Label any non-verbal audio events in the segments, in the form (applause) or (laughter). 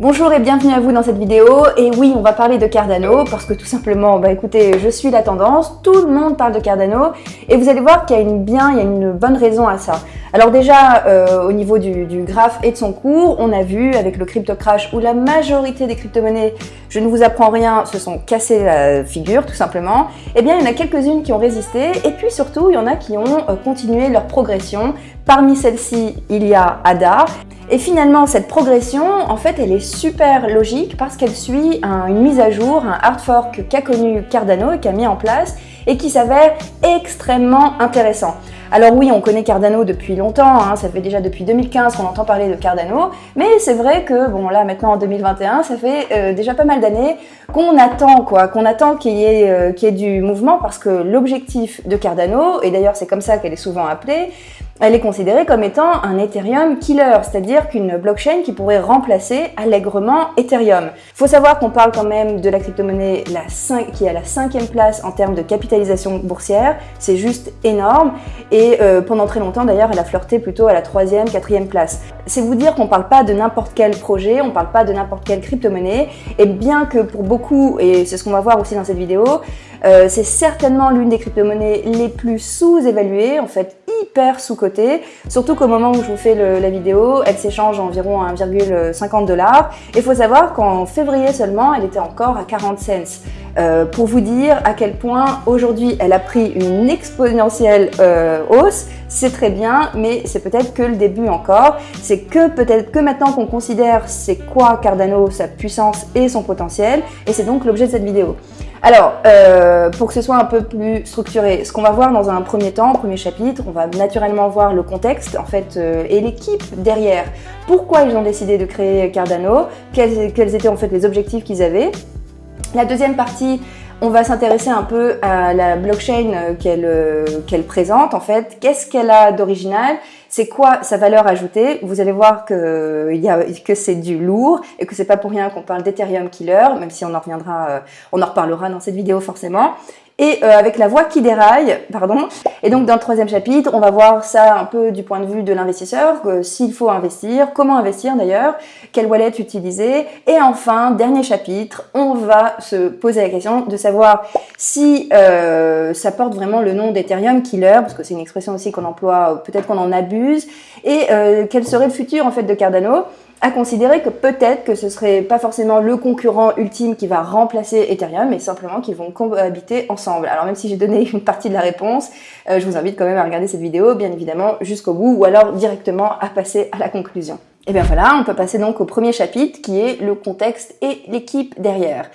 Bonjour et bienvenue à vous dans cette vidéo. Et oui, on va parler de Cardano parce que tout simplement, bah écoutez, je suis la tendance, tout le monde parle de Cardano et vous allez voir qu'il y a une bien, il y a une bonne raison à ça. Alors déjà, euh, au niveau du, graphe et de son cours, on a vu avec le crypto crash où la majorité des crypto-monnaies, je ne vous apprends rien, se sont cassées la figure tout simplement. Eh bien, il y en a quelques-unes qui ont résisté et puis surtout, il y en a qui ont euh, continué leur progression. Parmi celles-ci, il y a ADA. Et finalement, cette progression, en fait, elle est super logique parce qu'elle suit une mise à jour, un hard fork qu'a connu Cardano et qu'a mis en place et qui s'avère extrêmement intéressant. Alors oui, on connaît Cardano depuis longtemps, hein, ça fait déjà depuis 2015 qu'on entend parler de Cardano, mais c'est vrai que, bon là maintenant en 2021, ça fait euh, déjà pas mal d'années qu'on attend quoi, qu'on attend qu'il euh, y ait du mouvement parce que l'objectif de Cardano, et d'ailleurs c'est comme ça qu'elle est souvent appelée, elle est considérée comme étant un Ethereum killer, c'est-à-dire qu'une blockchain qui pourrait remplacer allègrement Ethereum. Faut savoir qu'on parle quand même de la crypto-monnaie qui est à la cinquième place en termes de capitalisation boursière, c'est juste énorme, et euh, pendant très longtemps d'ailleurs elle a flirté plutôt à la troisième, quatrième place. C'est vous dire qu'on parle pas de n'importe quel projet, on parle pas de n'importe quelle crypto-monnaie, et bien que pour beaucoup, et c'est ce qu'on va voir aussi dans cette vidéo, euh, c'est certainement l'une des crypto-monnaies les plus sous-évaluées, en fait sous-cotée, surtout qu'au moment où je vous fais la vidéo, elle s'échange environ 1,50 dollars. Et il faut savoir qu'en février seulement, elle était encore à 40 cents. Euh, pour vous dire à quel point aujourd'hui elle a pris une exponentielle euh, hausse, c'est très bien, mais c'est peut-être que le début encore. C'est que peut-être que maintenant qu'on considère c'est quoi Cardano, sa puissance et son potentiel, et c'est donc l'objet de cette vidéo. Alors, euh, pour que ce soit un peu plus structuré, ce qu'on va voir dans un premier temps, premier chapitre, on va naturellement voir le contexte en fait euh, et l'équipe derrière. Pourquoi ils ont décidé de créer Cardano, quels, quels étaient en fait les objectifs qu'ils avaient? La deuxième partie, on va s'intéresser un peu à la blockchain euh, euh, qu'elle présente en fait. Qu'est-ce qu'elle a d'original? C'est quoi sa valeur ajoutée? Vous allez voir que, c'est du lourd et que c'est pas pour rien qu'on parle d'Ethereum Killer, même si on en reviendra, euh, on en reparlera dans cette vidéo forcément et euh, avec la voix qui déraille, pardon. Et donc dans le troisième chapitre, on va voir ça un peu du point de vue de l'investisseur, s'il faut investir, comment investir d'ailleurs, quelle wallet utiliser. Et enfin, dernier chapitre, on va se poser la question de savoir si euh, ça porte vraiment le nom d'Ethereum Killer, parce que c'est une expression aussi qu'on emploie, peut-être qu'on en abuse, et euh, quel serait le futur en fait de Cardano à considérer que peut-être que ce serait pas forcément le concurrent ultime qui va remplacer Ethereum, mais simplement qu'ils vont cohabiter ensemble. Alors même si j'ai donné (laughs) une partie de la réponse, euh, je vous invite quand même à regarder cette vidéo, bien évidemment, jusqu'au bout, ou alors directement à passer à la conclusion. Et bien voilà, on peut passer donc au premier chapitre qui est le contexte et l'équipe derrière.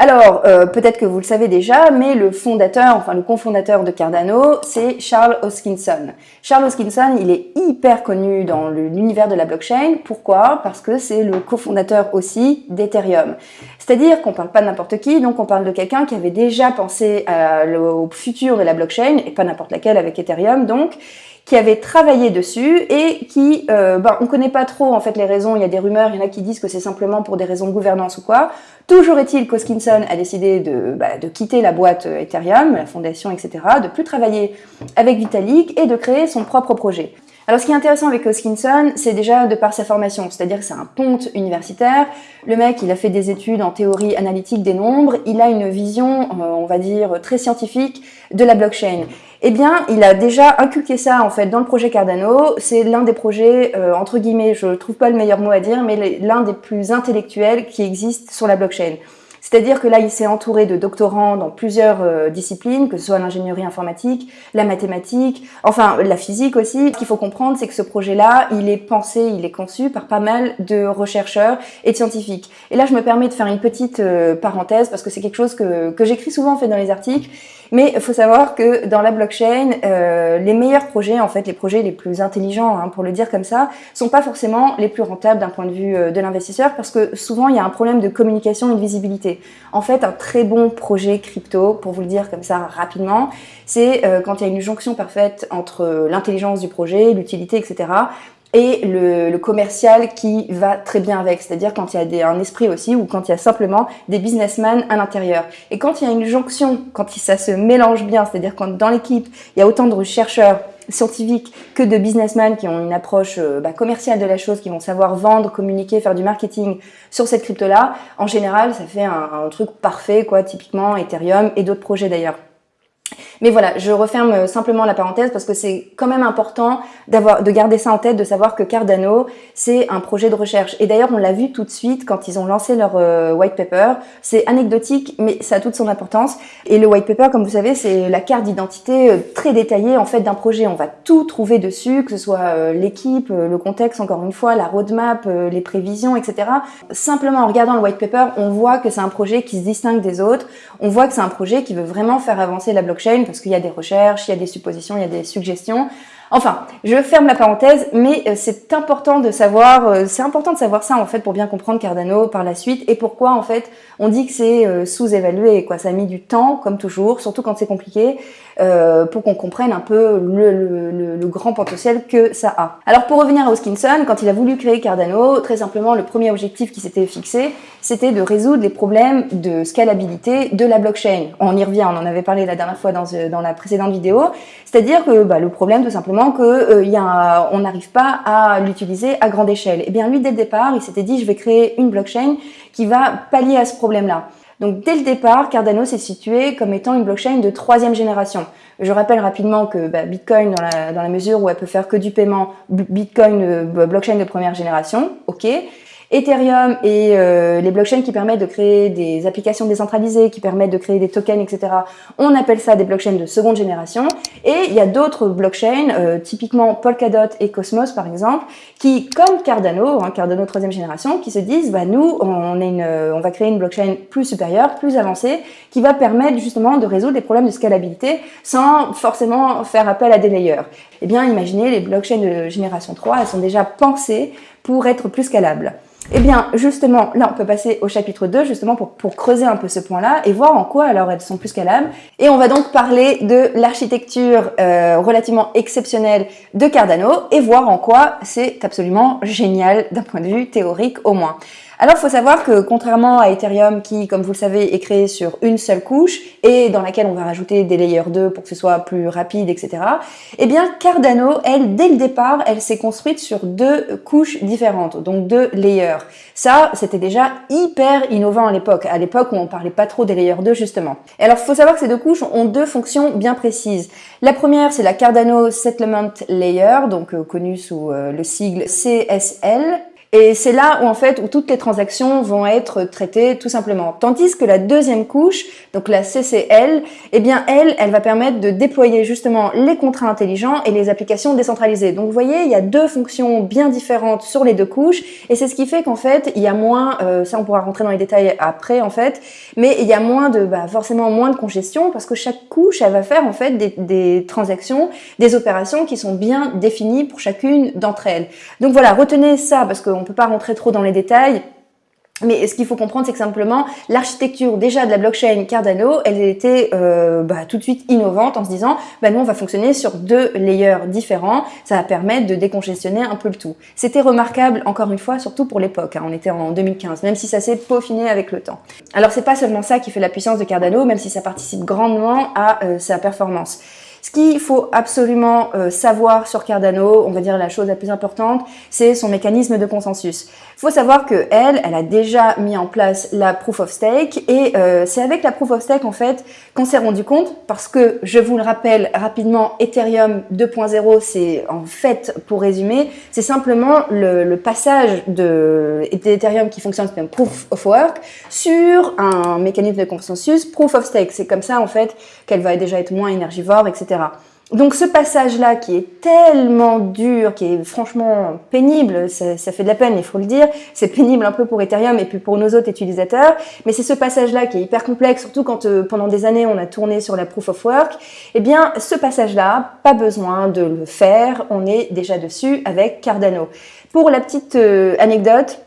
Alors, euh, peut-être que vous le savez déjà, mais le fondateur, enfin le cofondateur de Cardano, c'est Charles Hoskinson. Charles Hoskinson, il est hyper connu dans l'univers de la blockchain. Pourquoi? Parce que c'est le cofondateur aussi d'Ethereum. C'est-à-dire qu'on parle pas de n'importe qui, donc on parle de quelqu'un qui avait déjà pensé au futur de la blockchain, et pas n'importe laquelle avec Ethereum donc, qui avait travaillé dessus et qui, euh, ben, on connaît pas trop en fait les raisons, il y a des rumeurs, il y en a qui disent que c'est simplement pour des raisons de gouvernance ou quoi. Toujours est-il qu'Hoskinson a décidé de, bah, de quitter la boîte euh, Ethereum, la fondation, etc., de plus travailler avec Vitalik et de créer son propre projet. Alors ce qui est intéressant avec Hoskinson, c'est déjà de par sa formation, c'est-à-dire que c'est un ponte universitaire. Le mec, il a fait des études en théorie analytique des nombres, il a une vision, euh, on va dire, très scientifique de la blockchain. Eh bien, il a déjà inculqué ça en fait dans le projet Cardano. C'est l'un des projets, euh, entre guillemets, je trouve pas le meilleur mot à dire, mais l'un des plus intellectuels qui existent sur la blockchain. C'est-à-dire que là, il s'est entouré de doctorants dans plusieurs euh, disciplines, que ce soit l'ingénierie informatique, la mathématique, enfin la physique aussi. Ce qu'il faut comprendre, c'est que ce projet-là, il est pensé, il est conçu par pas mal de chercheurs et de scientifiques. Et là, je me permets de faire une petite euh, parenthèse parce que c'est quelque chose que, que j'écris souvent en fait dans les articles. Mais il faut savoir que dans la blockchain, euh, les meilleurs projets, en fait, les projets les plus intelligents, hein, pour le dire comme ça, sont pas forcément les plus rentables d'un point de vue euh, de l'investisseur parce que souvent il y a un problème de communication et de visibilité. En fait, un très bon projet crypto, pour vous le dire comme ça rapidement, c'est euh, quand il y a une jonction parfaite entre l'intelligence du projet, l'utilité, etc et le, le, commercial qui va très bien avec, c'est-à-dire quand il y a des, un esprit aussi ou quand il y a simplement des businessmen à l'intérieur. Et quand il y a une jonction, quand ça se mélange bien, c'est-à-dire quand dans l'équipe il y a autant de chercheurs scientifiques que de businessmen qui ont une approche euh, bah, commerciale de la chose, qui vont savoir vendre, communiquer, faire du marketing sur cette crypto-là, en général, ça fait un, un truc parfait, quoi, typiquement Ethereum et d'autres projets d'ailleurs. Mais voilà, je referme euh, simplement la parenthèse parce que c'est quand même important d'avoir, de garder ça en tête, de savoir que Cardano, c'est un projet de recherche. Et d'ailleurs, on l'a vu tout de suite quand ils ont lancé leur euh, white paper. C'est anecdotique, mais ça a toute son importance. Et le white paper, comme vous savez, c'est la carte d'identité euh, très détaillée en fait d'un projet. On va tout trouver dessus, que ce soit l'équipe, le contexte, encore une fois, la roadmap, les prévisions, etc. Simplement en regardant le white paper, on voit que c'est un projet qui se distingue des autres. On voit que c'est un projet qui veut vraiment faire avancer la blockchain parce qu'il y a des recherches, il y a des suppositions, il y a des suggestions. Enfin, je ferme la parenthèse, mais euh, c'est important de savoir, euh, c'est important de savoir ça en fait pour bien comprendre Cardano par la suite et pourquoi en fait on dit que c'est euh, sous-évalué. Quoi, ça a mis du temps, comme toujours, surtout quand c'est compliqué, pour qu'on comprenne un peu le, le, grand potentiel que ça a. Alors pour revenir à Hoskinson, quand il a voulu créer Cardano, très simplement le premier objectif qui s'était fixé, c'était de résoudre les problèmes de scalabilité de la blockchain. On y revient, on en avait parlé la dernière fois dans, dans la précédente vidéo, c'est-à-dire que bah, le problème tout simplement que euh, y a, on n'arrive pas à l'utiliser à grande échelle. Et eh bien lui, dès le départ, il s'était dit, je vais créer une blockchain qui va pallier à ce problème-là. Donc dès le départ, Cardano s'est situé comme étant une blockchain de troisième génération. Je rappelle rapidement que bah, Bitcoin, dans la, mesure où elle peut faire que du paiement, Bitcoin, euh, blockchain de première génération, ok. Ethereum et euh, les blockchains qui permettent de créer des applications décentralisées, qui permettent de créer des tokens, etc. On appelle ça des blockchains de seconde génération. Et il y a d'autres blockchains, euh, typiquement Polkadot et Cosmos par exemple, qui, comme Cardano, hein, Cardano troisième génération, qui se disent, bah nous, on, une, on va créer une blockchain plus supérieure, plus avancée, qui va permettre justement de résoudre des problèmes de scalabilité sans forcément faire appel à des layers. Eh bien, imaginez, les blockchains de génération 3, elles sont déjà pensées pour être plus scalables. Eh bien, justement, là, on peut passer au chapitre 2, justement, pour, creuser un peu ce point-là et voir en quoi, alors, elles sont plus scalables. Et on va donc parler de l'architecture euh, relativement exceptionnelle de Cardano et voir en quoi c'est absolument génial d'un point de vue théorique au moins. Alors, il faut savoir que contrairement à Ethereum, qui, comme vous le savez, est créé sur une seule couche et dans laquelle on va rajouter des layers 2 pour que ce soit plus rapide, etc. Eh bien, Cardano, elle, dès le départ, elle s'est construite sur deux couches différentes, donc deux layers. Ça, c'était déjà hyper innovant à l'époque, à l'époque où on parlait pas trop des layers 2, justement. Et alors, il faut savoir que ces deux couches ont deux fonctions bien précises. La première, c'est la Cardano Settlement Layer, donc euh, connue sous euh, le sigle CSL, et c'est là où en fait où toutes les transactions vont être traitées tout simplement. Tandis que la deuxième couche, donc la CCL, eh bien elle, elle va permettre de déployer justement les contrats intelligents et les applications décentralisées. Donc vous voyez, il y a deux fonctions bien différentes sur les deux couches et c'est ce qui fait qu'en fait il y a moins, euh, ça on pourra rentrer dans les détails après en fait, mais il y a moins de, bah, forcément moins de congestion parce que chaque couche elle va faire en fait des, des transactions, des opérations qui sont bien définies pour chacune d'entre elles. Donc voilà, retenez ça parce que on ne peut pas rentrer trop dans les détails. Mais ce qu'il faut comprendre, c'est que simplement, l'architecture déjà de la blockchain Cardano, elle était euh, bah, tout de suite innovante en se disant, bah, nous, on va fonctionner sur deux layers différents, ça va permettre de décongestionner un peu le tout. C'était remarquable, encore une fois, surtout pour l'époque, hein. on était en 2015, même si ça s'est peaufiné avec le temps. Alors, c'est pas seulement ça qui fait la puissance de Cardano, même si ça participe grandement à euh, sa performance. Ce qu'il faut absolument euh, savoir sur Cardano, on va dire la chose la plus importante, c'est son mécanisme de consensus. Il faut savoir que elle, elle a déjà mis en place la proof of stake et euh, c'est avec la proof of stake en fait qu'on s'est rendu compte parce que je vous le rappelle rapidement, Ethereum 2.0, c'est en fait pour résumer, c'est simplement le, passage de d'Ethereum qui fonctionne comme proof of work sur un mécanisme de consensus proof of stake. C'est comme ça en fait qu'elle va déjà être moins énergivore, etc. Donc ce passage-là qui est tellement dur, qui est franchement pénible, ça, fait de la peine, il faut le dire, c'est pénible un peu pour Ethereum et puis pour nos autres utilisateurs, mais c'est ce passage-là qui est hyper complexe, surtout quand euh, pendant des années on a tourné sur la Proof of Work, eh bien ce passage-là, pas besoin de le faire, on est déjà dessus avec Cardano. Pour la petite euh, anecdote,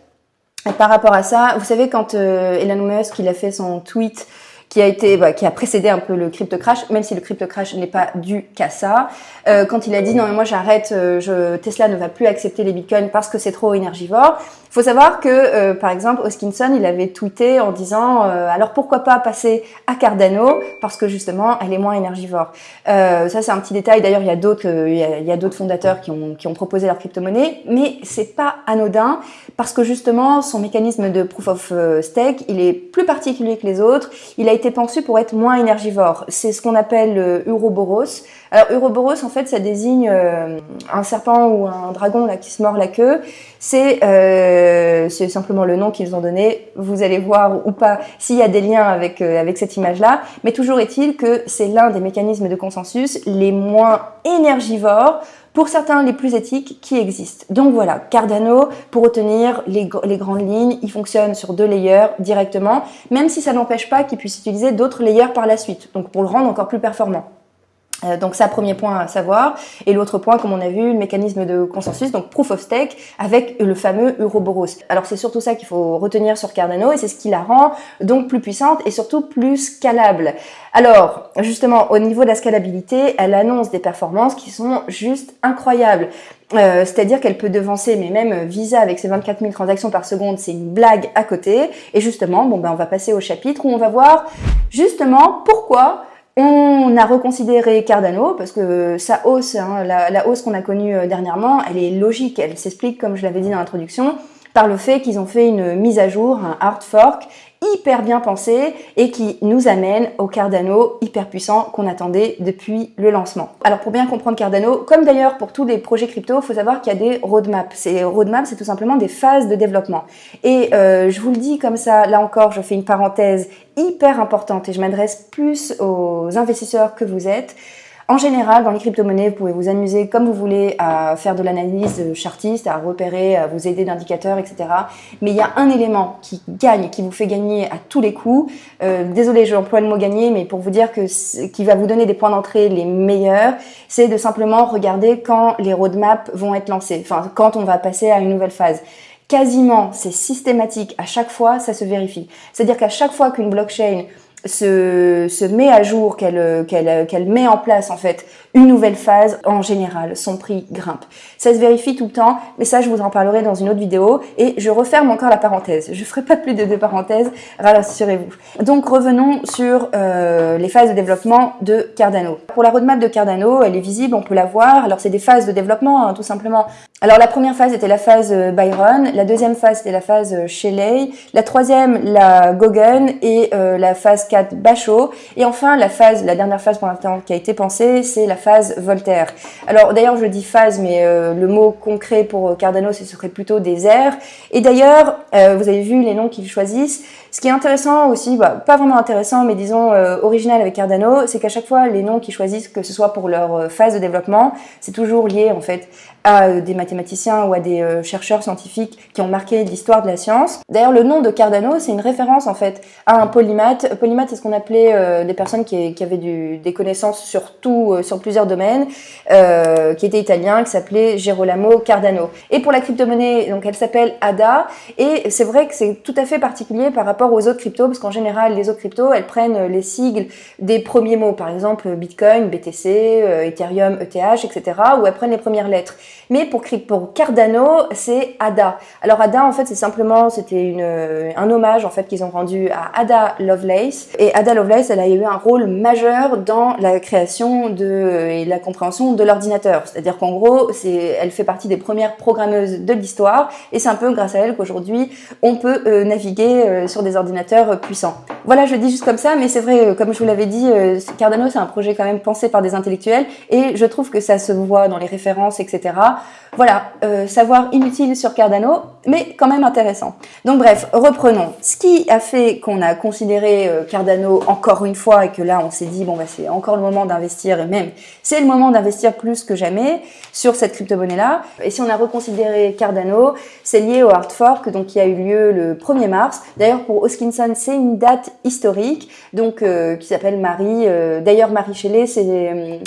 par rapport à ça, vous savez quand euh, Elon Musk il a fait son tweet qui a été, bah, qui a précédé un peu le crypto crash, même si le crypto crash n'est pas dû qu'à ça. Euh, quand il a dit non mais moi j'arrête, euh, je, Tesla ne va plus accepter les bitcoins parce que c'est trop énergivore. Il faut savoir que euh, par exemple Hoskinson il avait tweeté en disant alors pourquoi pas passer à Cardano parce que justement elle est moins énergivore. ça c'est un petit détail. D'ailleurs il y a d'autres il y a, d'autres fondateurs qui ont qui ont proposé leur crypto-monnaie, mais c'est pas anodin parce que justement son mécanisme de proof of stake il est plus particulier que les autres. Il a pensé pour être moins énergivore. C'est ce qu'on appelle le Uroboros. Alors Uroboros, en fait, ça désigne euh, un serpent ou un dragon là qui se mord la queue. C'est euh, simplement le nom qu'ils ont donné. Vous allez voir ou pas s'il y a des liens avec euh, avec cette image-là. Mais toujours est-il que c'est l'un des mécanismes de consensus les moins énergivores pour certains les plus éthiques qui existent. Donc voilà, Cardano, pour retenir les, grandes lignes, il fonctionne sur deux layers directement, même si ça n'empêche pas qu'il puisse utiliser d'autres layers par la suite, donc pour le rendre encore plus performant. Euh, donc ça, premier point à savoir. Et l'autre point, comme on a vu, le mécanisme de consensus, donc proof of stake, avec le fameux Euroboros. Alors c'est surtout ça qu'il faut retenir sur Cardano, et c'est ce qui la rend donc plus puissante et surtout plus scalable. Alors, justement, au niveau de la scalabilité, elle annonce des performances qui sont juste incroyables. Euh, C'est-à-dire qu'elle peut devancer, mais même Visa avec ses 24 000 transactions par seconde, c'est une blague à côté. Et justement, bon ben on va passer au chapitre où on va voir justement pourquoi on a reconsidéré Cardano parce que sa hausse, hein, la, hausse qu'on a connue euh, dernièrement, elle est logique, elle s'explique, comme je l'avais dit dans l'introduction, par le fait qu'ils ont fait une mise à jour, un hard fork, hyper bien pensé et qui nous amène au Cardano hyper puissant qu'on attendait depuis le lancement. Alors pour bien comprendre Cardano, comme d'ailleurs pour tous les projets crypto, il faut savoir qu'il y a des roadmaps. Ces roadmaps, c'est tout simplement des phases de développement. Et euh, je vous le dis comme ça, là encore, je fais une parenthèse hyper importante et je m'adresse plus aux investisseurs que vous êtes. En général, dans les crypto-monnaies, vous pouvez vous amuser comme vous voulez à faire de l'analyse chartiste, à repérer, à vous aider d'indicateurs, etc. Mais il y a un élément qui gagne, qui vous fait gagner à tous les coups. Euh, désolé, j'emploie le mot gagner, mais pour vous dire que qui va vous donner des points d'entrée les meilleurs, c'est de simplement regarder quand les roadmaps vont être lancés, enfin quand on va passer à une nouvelle phase quasiment, c'est systématique, à chaque fois, ça se vérifie. C'est-à-dire qu'à chaque fois qu'une blockchain se, met à jour, qu'elle qu'elle qu'elle met en place en fait une nouvelle phase, en général, son prix grimpe. Ça se vérifie tout le temps, mais ça, je vous en parlerai dans une autre vidéo. Et je referme encore la parenthèse. Je ferai pas plus de deux parenthèses, rassurez-vous. Donc, revenons sur euh, les phases de développement de Cardano. Pour la roadmap de Cardano, elle est visible, on peut la voir. Alors, c'est des phases de développement, hein, tout simplement. Alors, la première phase était la phase euh, Byron, la deuxième phase était la phase euh, Shelley, la troisième, la Gogun, et la phase 4, Basho. Et enfin, la phase, la dernière phase pour l'instant qui a été pensée, c'est la phase Voltaire. Alors d'ailleurs, je dis phase, mais euh, le mot concret pour Cardano, ce serait plutôt des airs. Et d'ailleurs, euh, vous avez vu les noms qu'ils choisissent. Ce qui est intéressant aussi, bah, pas vraiment intéressant, mais disons euh, original avec Cardano, c'est qu'à chaque fois, les noms qu'ils choisissent, que ce soit pour leur phase de développement, c'est toujours lié en fait à des mathématiciens ou à des chercheurs scientifiques qui ont marqué l'histoire de la science. D'ailleurs, le nom de Cardano, c'est une référence en fait à un polymath. Polymath, c'est ce qu'on appelait des personnes qui, qui avaient du, des connaissances sur tout, sur plusieurs domaines, euh, qui était italien, qui s'appelait Gerolamo Cardano. Et pour la crypto-monnaie, donc elle s'appelle ADA, et c'est vrai que c'est tout à fait particulier par rapport aux autres cryptos, parce qu'en général, les autres cryptos, elles prennent les sigles des premiers mots, par exemple Bitcoin, BTC, euh, Ethereum, ETH, etc., ou elles prennent les premières lettres. Mais pour, Cardano, c'est ADA. Alors ADA, en fait, c'est simplement, c'était un hommage en fait qu'ils ont rendu à Ada Lovelace. Et Ada Lovelace, elle a eu un rôle majeur dans la création de et la compréhension de l'ordinateur. C'est-à-dire qu'en gros, elle fait partie des premières programmeuses de l'histoire et c'est un peu grâce à elle qu'aujourd'hui on peut euh, naviguer euh, sur des ordinateurs puissants. Voilà, je dis juste comme ça, mais c'est vrai, euh, comme je vous l'avais dit, Cardano c'est un projet quand même pensé par des intellectuels et je trouve que ça se voit dans les références, etc. Voilà, savoir inutile sur Cardano, mais quand même intéressant. Donc bref, reprenons. Ce qui a fait qu'on a considéré Cardano encore une fois et que là on s'est dit bon bah c'est encore le moment d'investir et même c'est le moment d'investir plus que jamais sur cette crypto-monnaie-là. Et si on a reconsidéré Cardano, c'est lié au hard fork donc qui a eu lieu le 1er mars. D'ailleurs, pour Hoskinson, c'est une date historique donc euh, qui s'appelle Marie. Euh, d'ailleurs, Marie Shelley, c'est...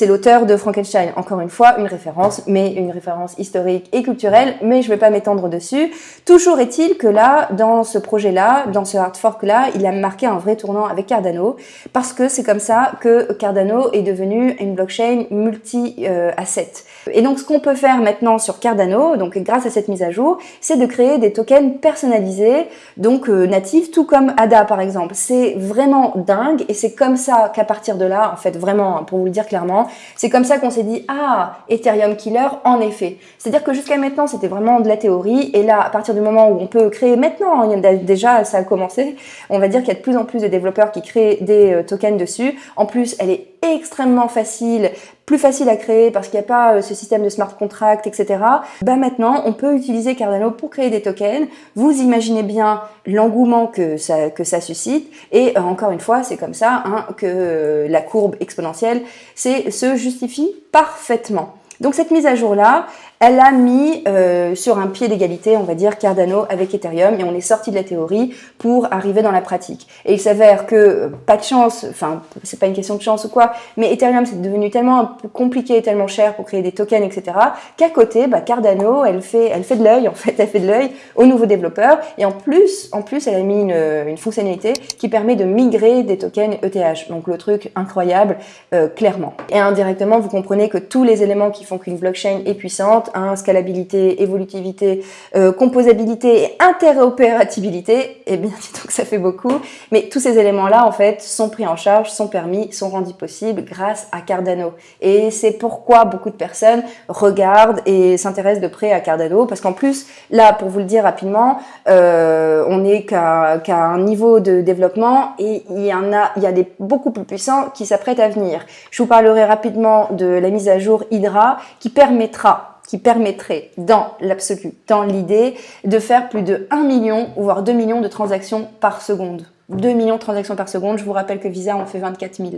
C'est l'auteur de Frankenstein, encore une fois, une référence, mais une référence historique et culturelle, mais je ne vais pas m'étendre dessus. Toujours est-il que là, dans ce projet-là, dans ce hard fork-là, il a marqué un vrai tournant avec Cardano, parce que c'est comme ça que Cardano est devenu une blockchain multi-asset. Et donc, ce qu'on peut faire maintenant sur Cardano, donc grâce à cette mise à jour, c'est de créer des tokens personnalisés, donc euh, natifs, tout comme ADA par exemple. C'est vraiment dingue, et c'est comme ça qu'à partir de là, en fait, vraiment, pour vous le dire clairement, c'est comme ça qu'on s'est dit, ah, Ethereum Killer, en effet. C'est-à-dire que jusqu'à maintenant, c'était vraiment de la théorie, et là, à partir du moment où on peut créer, maintenant, déjà, ça a commencé, on va dire qu'il y a de plus en plus de développeurs qui créent des euh, tokens dessus. En plus, elle est extrêmement facile, plus facile à créer parce qu'il n'y a pas euh, ce système de smart contract, etc. Bah maintenant, on peut utiliser Cardano pour créer des tokens. Vous imaginez bien l'engouement que ça, que ça suscite. Et euh, encore une fois, c'est comme ça hein, que euh, la courbe exponentielle se justifie parfaitement. Donc cette mise à jour-là, elle a mis euh, sur un pied d'égalité, on va dire, Cardano avec Ethereum, et on est sorti de la théorie pour arriver dans la pratique. Et il s'avère que, euh, pas de chance, enfin, c'est pas une question de chance ou quoi, mais Ethereum c'est devenu tellement compliqué et tellement cher pour créer des tokens, etc., qu'à côté, bah, Cardano, elle fait, elle fait de l'œil, en fait, (laughs) elle fait de l'œil aux nouveaux développeurs, et en plus, en plus, elle a mis une, une fonctionnalité qui permet de migrer des tokens ETH. Donc le truc incroyable, euh, clairement. Et indirectement, vous comprenez que tous les éléments qui font qu'une blockchain est puissante, Hein, scalabilité, évolutivité, euh, composabilité et interopérabilité, eh bien donc ça fait beaucoup. Mais tous ces éléments-là, en fait, sont pris en charge, sont permis, sont rendus possibles grâce à Cardano. Et c'est pourquoi beaucoup de personnes regardent et s'intéressent de près à Cardano, parce qu'en plus, là, pour vous le dire rapidement, euh, on n'est qu'à un niveau de développement et il y en a, il y a des beaucoup plus puissants qui s'apprêtent à venir. Je vous parlerai rapidement de la mise à jour Hydra qui permettra qui permettrait, dans l'absolu, dans l'idée, de faire plus de 1 million, voire 2 millions de transactions par seconde. 2 millions de transactions par seconde, je vous rappelle que Visa en fait 24 000.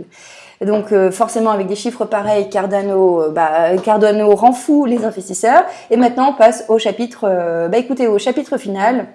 Donc euh, forcément avec des chiffres pareils, Cardano, euh, bah, Cardano rend fou les investisseurs. Et maintenant on passe au chapitre, euh, bah écoutez, au chapitre final,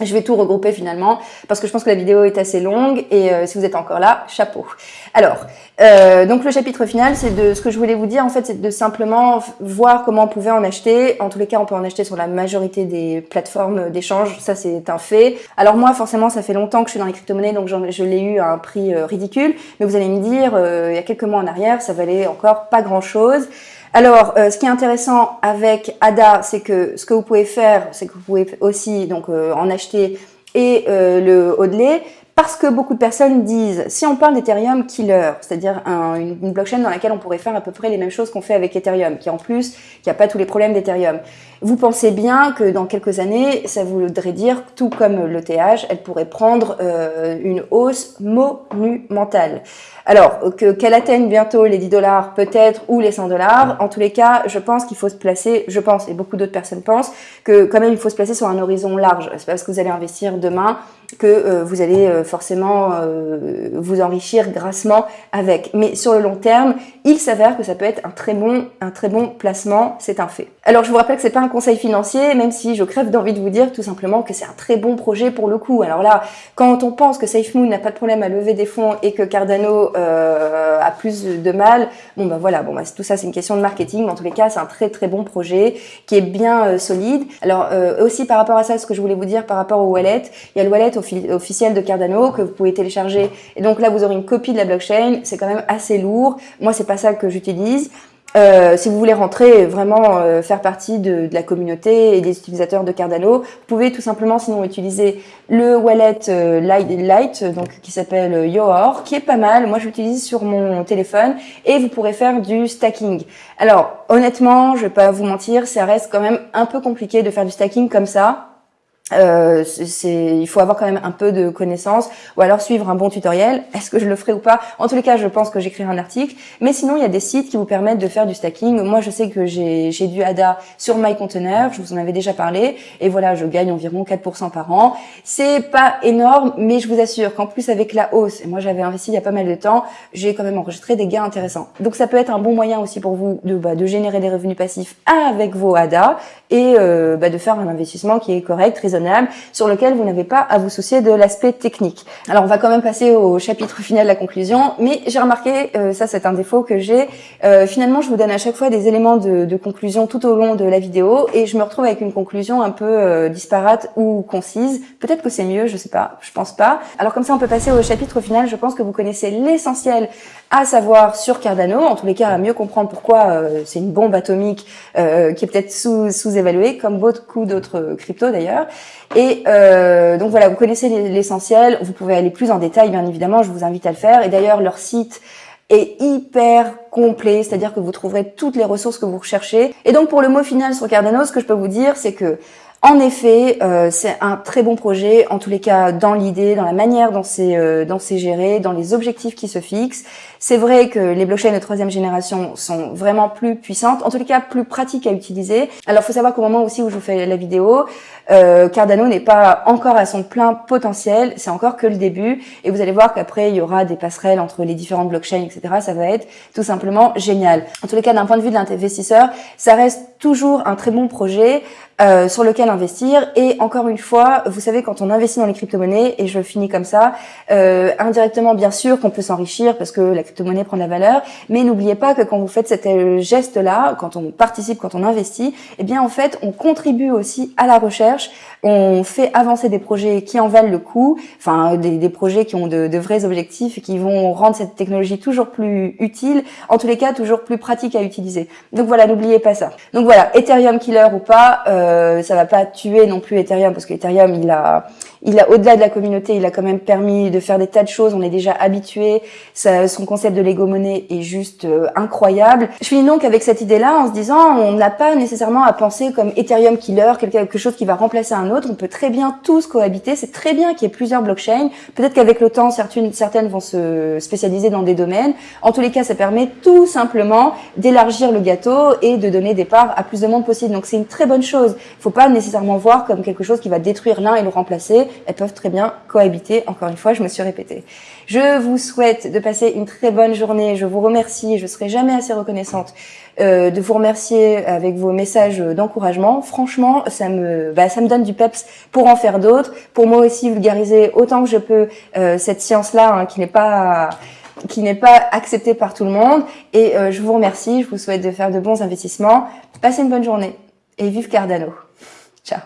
je vais tout regrouper finalement parce que je pense que la vidéo est assez longue et euh, si vous êtes encore là, chapeau. Alors, euh, donc le chapitre final, c'est de ce que je voulais vous dire en fait, c'est de simplement voir comment on pouvait en acheter. En tous les cas, on peut en acheter sur la majorité des plateformes d'échange, ça c'est un fait. Alors moi, forcément, ça fait longtemps que je suis dans les crypto-monnaies, donc je l'ai eu à un prix euh, ridicule. Mais vous allez me dire, il y a quelques mois en arrière, ça valait encore pas grand-chose. Alors, euh, ce qui est intéressant avec ADA, c'est que ce que vous pouvez faire, c'est que vous pouvez aussi donc euh, en acheter et euh, le hodler, parce que beaucoup de personnes disent, si on parle d'Ethereum killer, c'est-à-dire une blockchain dans laquelle on pourrait faire à peu près les mêmes choses qu'on fait avec Ethereum, qui en plus, qui a pas tous les problèmes d'Ethereum, vous pensez bien que dans quelques années, ça voudrait dire, tout comme l'ETH, elle pourrait prendre euh, une hausse monumentale. Alors, qu'elle atteigne bientôt les 10 dollars peut-être, ou les 100 dollars, en tous les cas, je pense qu'il faut se placer, je pense, et beaucoup d'autres personnes pensent, que quand même il faut se placer sur un horizon large. C'est parce que vous allez investir demain que euh, vous allez euh, forcément euh, vous enrichir grassement avec. Mais sur le long terme, il s'avère que ça peut être un très bon, un très bon placement, c'est un fait. Alors je vous rappelle que c'est pas un conseil financier, même si je crève d'envie de vous dire tout simplement que c'est un très bon projet pour le coup. Alors là, quand on pense que SafeMoon n'a pas de problème à lever des fonds et que Cardano a plus de mal, bon ben voilà, bon bah, tout ça c'est une question de marketing, mais en tous les cas c'est un très très bon projet qui est bien solide. Alors aussi par rapport à ça, ce que je voulais vous dire par rapport au wallet, il y a le wallet officiel de Cardano que vous pouvez télécharger. Et donc là, vous aurez une copie de la blockchain. C'est quand même assez lourd. Moi, c'est pas ça que j'utilise. Euh, si vous voulez rentrer vraiment euh, faire partie de, la communauté et des utilisateurs de Cardano, vous pouvez tout simplement sinon utiliser le wallet euh, Light, donc qui s'appelle Yoor, qui est pas mal. Moi, je l'utilise sur mon téléphone et vous pourrez faire du stacking. Alors, honnêtement, je vais pas vous mentir, ça reste quand même un peu compliqué de faire du stacking comme ça. Euh, c'est, il faut avoir quand même un peu de connaissances ou alors suivre un bon tutoriel. Est-ce que je le ferai ou pas? En tous les cas, je pense que j'écrirai un article. Mais sinon, il y a des sites qui vous permettent de faire du stacking. Moi, je sais que j'ai, j'ai du ADA sur MyContainer. Je vous en avais déjà parlé. Et voilà, je gagne environ 4% par an. C'est pas énorme, mais je vous assure qu'en plus avec la hausse, et moi j'avais investi il y a pas mal de temps, j'ai quand même enregistré des gains intéressants. Donc ça peut être un bon moyen aussi pour vous de, bah, de générer des revenus passifs avec vos ADA et euh, bah, de faire un investissement qui est correct, raisonnable sur lequel vous n'avez pas à vous soucier de l'aspect technique. Alors on va quand même passer au chapitre final de la conclusion, mais j'ai remarqué, euh, ça c'est un défaut que j'ai, euh, finalement je vous donne à chaque fois des éléments de, de, conclusion tout au long de la vidéo et je me retrouve avec une conclusion un peu euh, disparate ou concise. Peut-être que c'est mieux, je sais pas, je pense pas. Alors comme ça on peut passer au chapitre final, je pense que vous connaissez l'essentiel à savoir sur Cardano, en tous les cas à mieux comprendre pourquoi euh, c'est une bombe atomique euh, qui est peut-être sous-évaluée, comme beaucoup d'autres cryptos d'ailleurs. Et euh, donc voilà, vous connaissez l'essentiel, vous pouvez aller plus en détail bien évidemment, je vous invite à le faire. Et d'ailleurs leur site est hyper complet, c'est-à-dire que vous trouverez toutes les ressources que vous recherchez. Et donc pour le mot final sur Cardano, ce que je peux vous dire, c'est que en effet, euh, c'est un très bon projet, en tous les cas dans l'idée, dans la manière dont c'est euh, géré, dans les objectifs qui se fixent. C'est vrai que les blockchains de troisième génération sont vraiment plus puissantes, en tous les cas plus pratiques à utiliser. Alors, faut savoir qu'au moment aussi où je vous fais la vidéo, euh, Cardano n'est pas encore à son plein potentiel, c'est encore que le début. Et vous allez voir qu'après, il y aura des passerelles entre les différentes blockchains, etc. Ça va être tout simplement génial. En tous les cas, d'un point de vue de l'investisseur, ça reste toujours un très bon projet. Euh, sur lequel investir. Et encore une fois, vous savez, quand on investit dans les crypto-monnaies, et je finis comme ça, euh, indirectement, bien sûr, qu'on peut s'enrichir parce que la crypto-monnaie prend de la valeur, mais n'oubliez pas que quand vous faites cet euh, geste-là, quand on participe, quand on investit, eh bien, en fait, on contribue aussi à la recherche, on fait avancer des projets qui en valent le coup, enfin, des, des projets qui ont de, de, vrais objectifs et qui vont rendre cette technologie toujours plus utile, en tous les cas, toujours plus pratique à utiliser. Donc voilà, n'oubliez pas ça. Donc voilà, Ethereum killer ou pas, euh, ça va pas tuer non plus Ethereum parce que Ethereum il a il a au-delà de la communauté, il a quand même permis de faire des tas de choses. On est déjà habitué. Son concept de Lego monnaie est juste euh, incroyable. Je finis donc avec cette idée-là en se disant, on n'a pas nécessairement à penser comme Ethereum killer, quelque chose qui va remplacer un autre. On peut très bien tous cohabiter. C'est très bien qu'il y ait plusieurs blockchains. Peut-être qu'avec le temps, certaines, vont se spécialiser dans des domaines. En tous les cas, ça permet tout simplement d'élargir le gâteau et de donner des parts à plus de monde possible. Donc c'est une très bonne chose. Il faut pas nécessairement voir comme quelque chose qui va détruire l'un et le remplacer elles peuvent très bien cohabiter. Encore une fois, je me suis répétée. Je vous souhaite de passer une très bonne journée. Je vous remercie. Je serai jamais assez reconnaissante euh, de vous remercier avec vos messages d'encouragement. Franchement, ça me, bah, ça me donne du peps pour en faire d'autres. Pour moi aussi, vulgariser autant que je peux euh, cette science-là hein, qui n'est pas qui n'est pas acceptée par tout le monde. Et euh, je vous remercie. Je vous souhaite de faire de bons investissements. Passez une bonne journée et vive Cardano. Ciao